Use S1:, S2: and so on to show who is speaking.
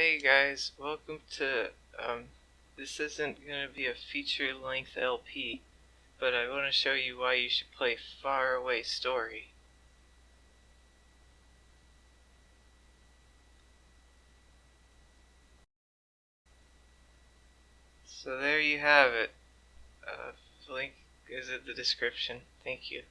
S1: Hey guys, welcome to, um, this isn't going to be a feature length LP, but I want to show you why you should play Far Away Story. So there you have it. Uh, link is in the description. Thank you.